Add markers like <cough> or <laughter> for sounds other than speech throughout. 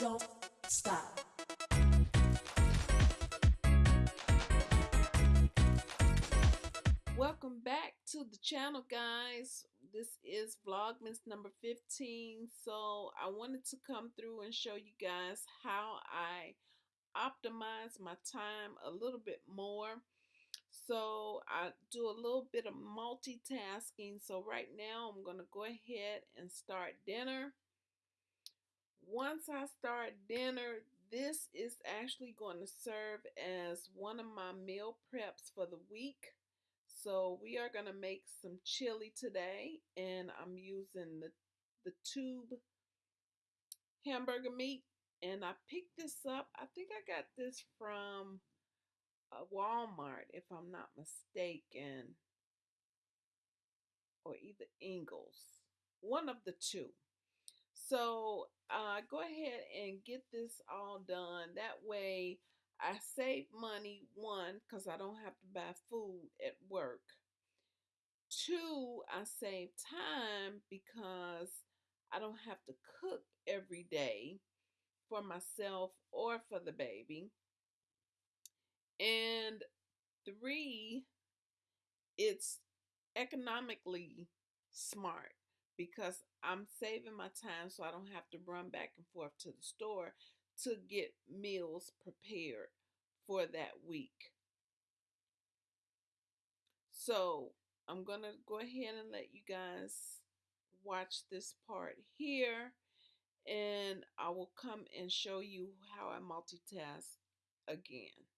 don't stop. Welcome back to the channel, guys. This is Vlogmas number 15. So I wanted to come through and show you guys how I optimize my time a little bit more. So I do a little bit of multitasking. So right now I'm going to go ahead and start dinner. Once I start dinner, this is actually going to serve as one of my meal preps for the week. So we are going to make some chili today and I'm using the, the tube hamburger meat and I picked this up. I think I got this from uh, Walmart if I'm not mistaken or either Ingles. One of the two. So uh, go ahead and get this all done. That way I save money, one, because I don't have to buy food at work. Two, I save time because I don't have to cook every day for myself or for the baby. And three, it's economically smart because I'm saving my time so I don't have to run back and forth to the store to get meals prepared for that week. So I'm going to go ahead and let you guys watch this part here and I will come and show you how I multitask again.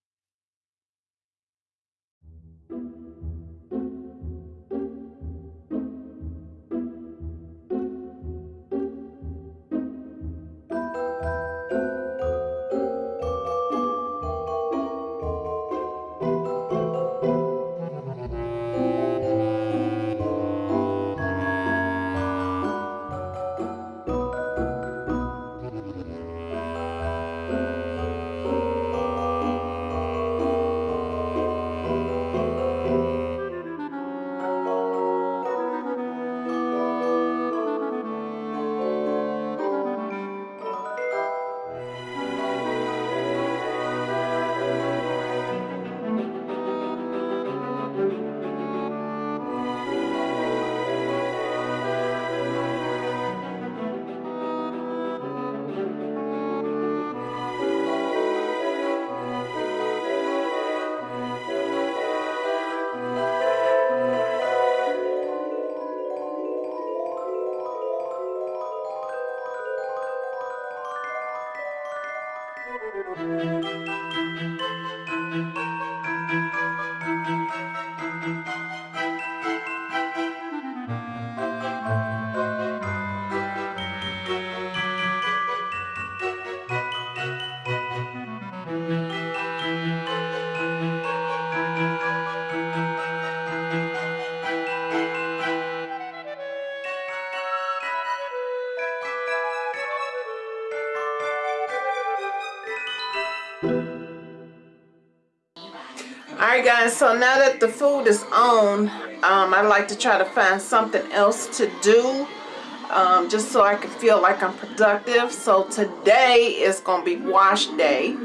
Alright guys, so now that the food is on, um, I like to try to find something else to do um, just so I can feel like I'm productive. So today is going to be wash day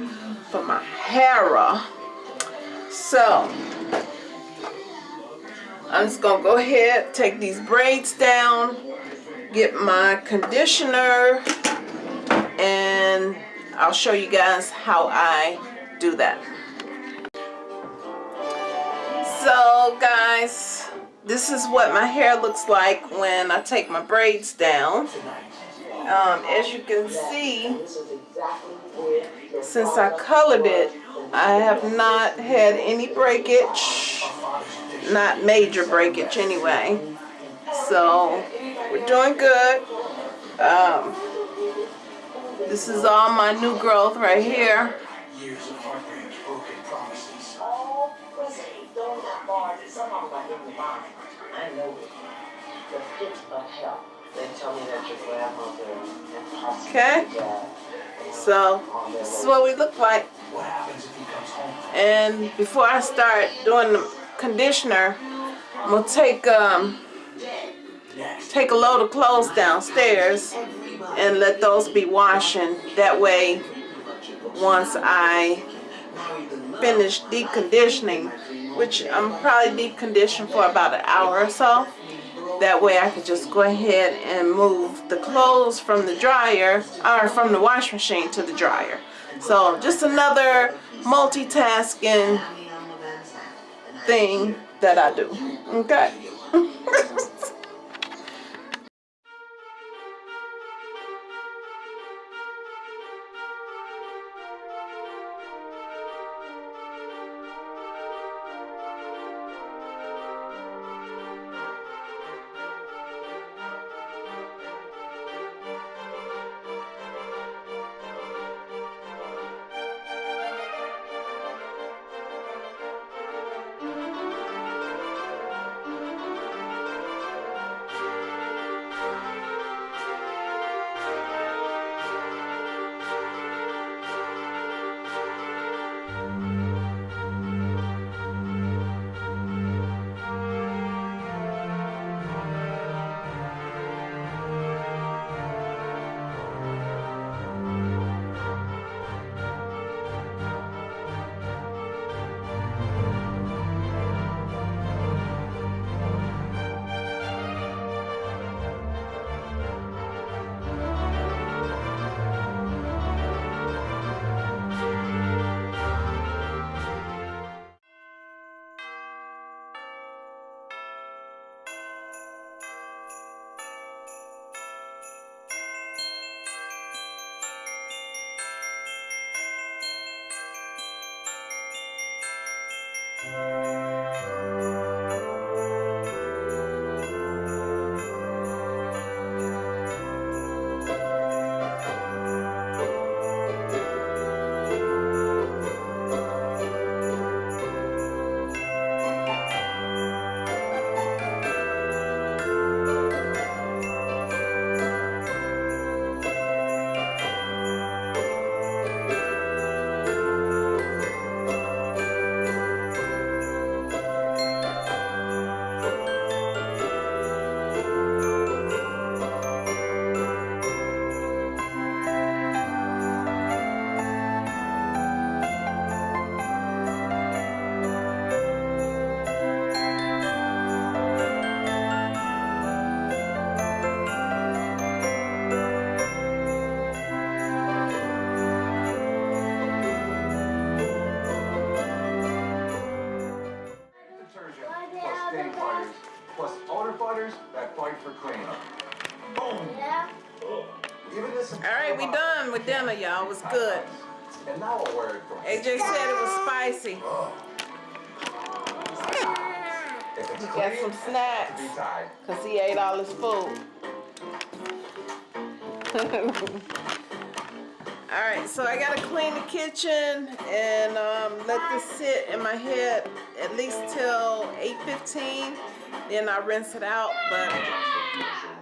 for my hair. So, I'm just going to go ahead, take these braids down, get my conditioner, and I'll show you guys how I do that. Guys, this is what my hair looks like when I take my braids down. Um, as you can see, since I colored it, I have not had any breakage, not major breakage anyway. So we're doing good. Um, this is all my new growth right here. Somehow got in your mind. I know the pit of hell. They tell me that your grandmother and Okay. So this is what we look like. And before I start doing the conditioner, I'm gonna take um take a load of clothes downstairs and let those be washing. That way, once I finish deep conditioning, which I'm probably deep conditioned for about an hour or so, that way I could just go ahead and move the clothes from the dryer or from the wash machine to the dryer. So just another multitasking thing that I do. Okay. <laughs> done with dinner, y'all. It was good. AJ said it was spicy. He got some snacks because he ate all his food. <laughs> Alright, so I gotta clean the kitchen and um, let this sit in my head at least till 8.15. Then I rinse it out, but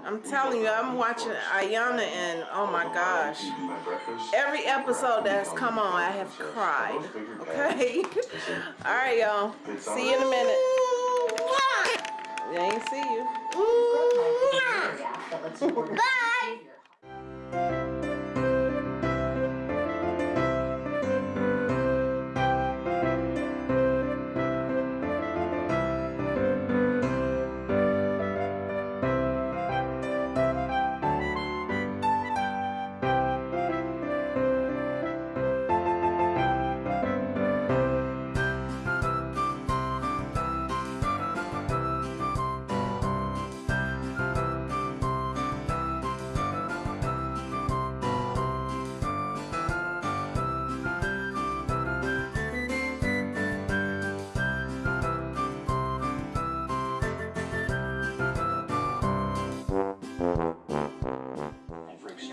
I'm telling you, I'm watching Ayanna and oh my gosh. Every episode that's come on, I have cried. Okay? <laughs> Alright, y'all. See you in a minute. I ain't see you. <laughs> Bye!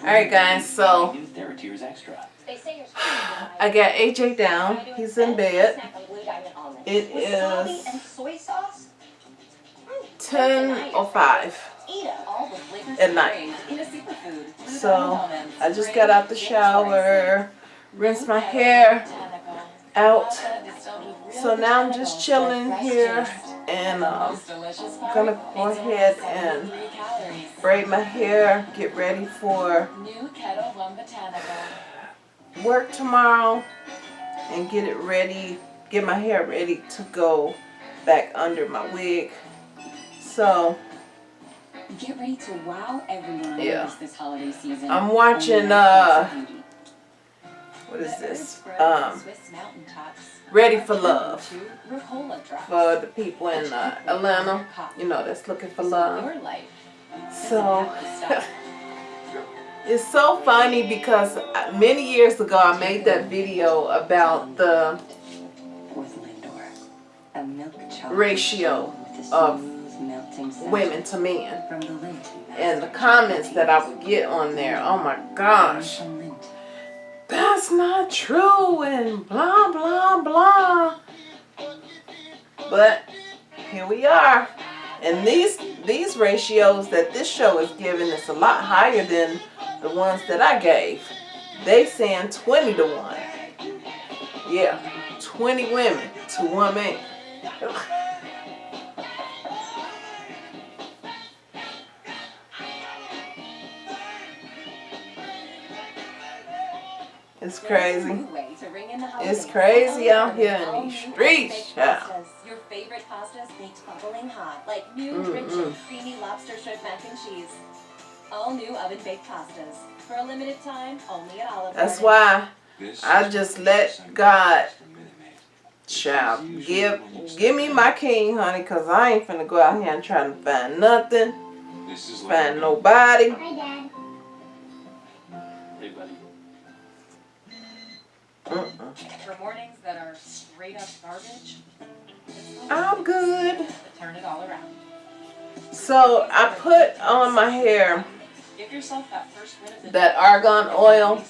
Alright guys, so I got AJ down. He's in bed. It. Is 10.05 at night. So I just got out the shower, rinsed my hair out. So now I'm just chilling here and um, gonna go ahead and braid my hair, get ready for New Kettle One work tomorrow, and get it ready, get my hair ready to go back under my wig. So Get ready to wow everyone Yeah. this holiday season. I'm watching, uh. What is this? Um, Ready for Love into Ricola drops. for the people in uh, Atlanta, you know, that's looking for love. Your life doesn't So. have to stop. It's so funny because uh, many years ago I made that video about the with Lindor, a milk Ratio of smooth melting scent women to men from the Lindt and the comments that I would get on there. Oh my gosh. That's not true and blah blah blah. But here we are. And these these ratios that this show is giving is a lot higher than the ones that I gave. They saying 20 to 1. Yeah, 20 women to one man. <laughs> It's crazy. New way to ring in the It's crazy out here in All these streets, baked yeah. Your favorite pastas baked bubbling hot, like new Mm, rich mm. and creamy lobster shrimp mac and cheese. All new oven baked pastas for a limited time, only at Olive That's Garden. why I just let God child give give me my king, honey, cause I ain't finna go out here and try to find nothing, This is find nobody. Hi, Dad. Hey, buddy. Mm-mm. For mornings that are straight up garbage, I'm good. turn it all around. So I put on my hair Give yourself that first win that day. argan oil.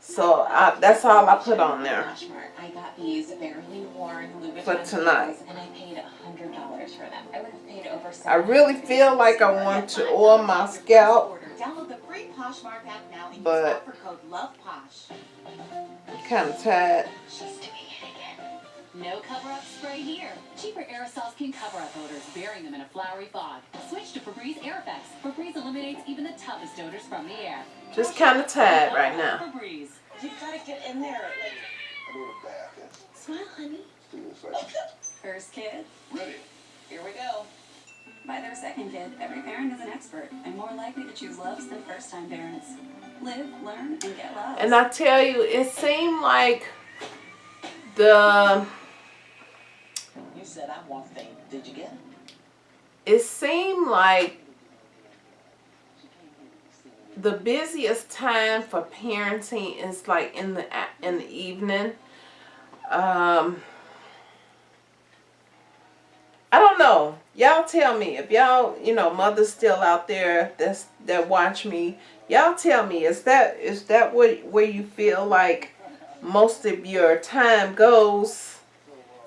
So I, that's all I put on there. I got these barely worn Louis For Vuitton tonight. and I paid hundred dollars for them. I would have paid over. I really feel like I want to oil my scalp, Download the free Poshmark app now and use But- offer code LOVEPOSH. Kind of tired. She's doing it again. No cover-up spray here. Cheaper aerosols can cover up odors, burying them in a flowery fog. Switch to Febreze Air Effects. Febreze eliminates even the toughest odors from the air. Just kind of tired right now. Febreze. You've got to get in there. Like, smile, honey. First kid. Ready. Here we go. By their second kid, every parent is an expert and more likely to choose loves than first-time parents. Live, learn, and get love. And I tell you, it seemed like the You said I want thing. Did you get it? it seemed like the busiest time for parenting is like in the in the evening. Um, I don't know. Y'all tell me if y'all, you know, mothers still out there that's that watch me. Y'all tell me is that is that what where you feel like most of your time goes?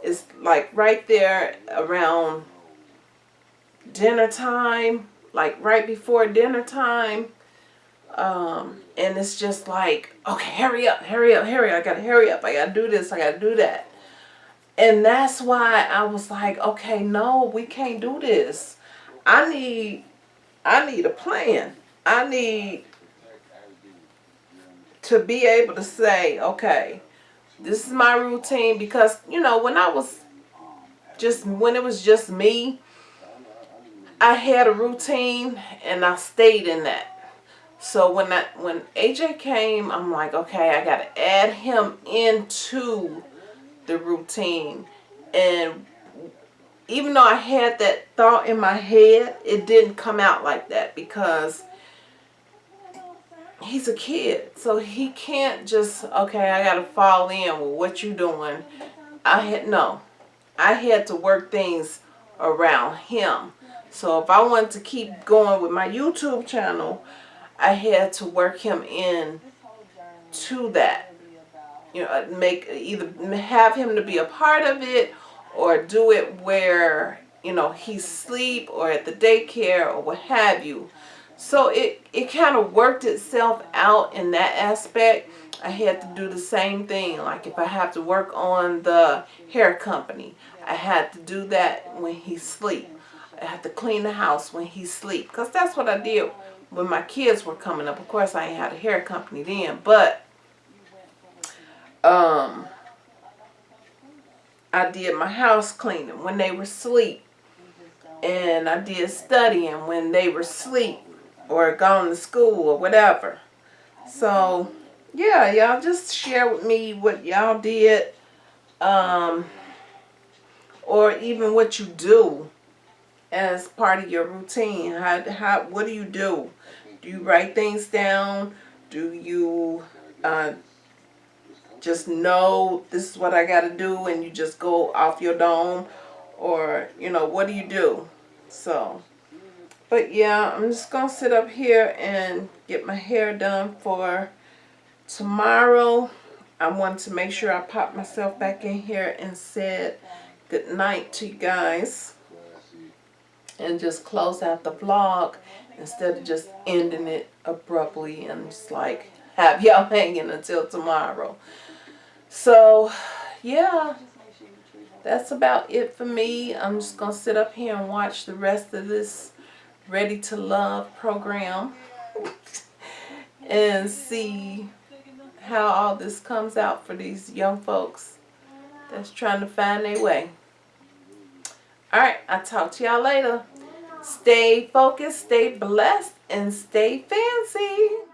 Is like right there around dinner time, like right before dinner time. Um, and it's just like, okay, hurry up, hurry up, hurry up. I gotta hurry up. I gotta do this. I gotta do that. And that's why I was like, okay, no, we can't do this. I need, I need a plan. I need to be able to say, okay, this is my routine because, you know, when I was just, when it was just me, I had a routine and I stayed in that. So when I, when AJ came, I'm like, okay, I got to add him into the routine. And even though I had that thought in my head, it didn't come out like that because he's a kid. So he can't just, okay, I got to fall in with what you doing. I had, no. I had to work things around him. So if I wanted to keep going with my YouTube channel, I had to work him in to that. You know, make either have him to be a part of it or do it where, you know, he's sleep or at the daycare or what have you. So it, it kind of worked itself out in that aspect. I had to do the same thing. Like if I have to work on the hair company, I had to do that when he's sleep. I have to clean the house when he sleep. Because that's what I did when my kids were coming up. Of course, I ain't had a hair company then. But, um, I did my house cleaning when they were asleep. And I did studying when they were asleep or gone to school or whatever. So, yeah, y'all just share with me what y'all did. Um, or even what you do as part of your routine. How, how, what do you do? Do you write things down? Do you uh, just know this is what I got to do and you just go off your dome? Or, you know, what do you do? So, but yeah, I'm just going to sit up here and get my hair done for tomorrow. I want to make sure I pop myself back in here and said good night to you guys. And just close out the vlog instead of just ending it abruptly and just like have <laughs> y'all hanging until tomorrow. So, yeah, that's about it for me. I'm just going to sit up here and watch the rest of this Ready to Love program and see how all this comes out for these young folks that's trying to find their way. Alright, I'll talk to y'all later. Stay focused, stay blessed, and stay fancy.